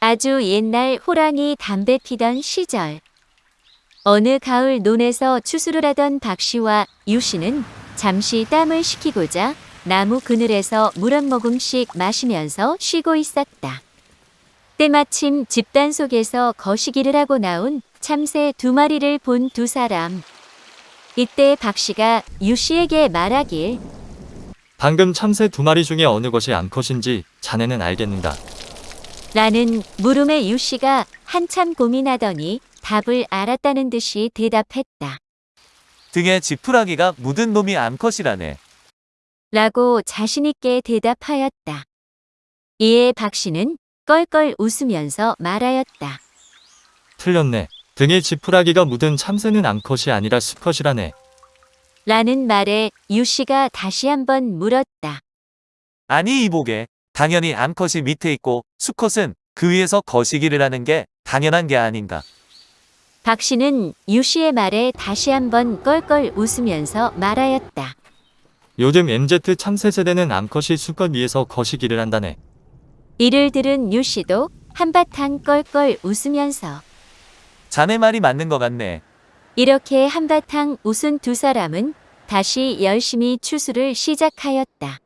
아주 옛날 호랑이 담배 피던 시절. 어느 가을 논에서 추수를 하던 박 씨와 유 씨는 잠시 땀을 식히고자 나무 그늘에서 물 한 모금씩 마시면서 쉬고 있었다. 때마침 집단 속에서 거시기를 하고 나온 참새 두 마리를 본 두 사람. 이때 박 씨가 유 씨에게 말하길 방금 참새 두 마리 중에 어느 것이 암컷인지 자네는 알겠는가? 라는 물음에 유 씨가 한참 고민하더니 답을 알았다는 듯이 대답했다. 등에 지푸라기가 묻은 놈이 암컷이라네. 라고 자신있게 대답하였다. 이에 박 씨는 껄껄 웃으면서 말하였다. 틀렸네. 등에 지푸라기가 묻은 참새는 암컷이 아니라 수컷이라네. 라는 말에 유 씨가 다시 한번 물었다. 아니 이보게. 당연히 암컷이 밑에 있고 수컷은 그 위에서 거시기를 하는 게 당연한 게 아닌가. 박 씨는 유 씨의 말에 다시 한번 껄껄 웃으면서 말하였다. 요즘 MZ 참새 세대는 암컷이 수컷 위에서 거시기를 한다네. 이를 들은 유 씨도 한바탕 껄껄 웃으면서 자네 말이 맞는 것 같네. 이렇게 한바탕 웃은 두 사람은 다시 열심히 추수를 시작하였다.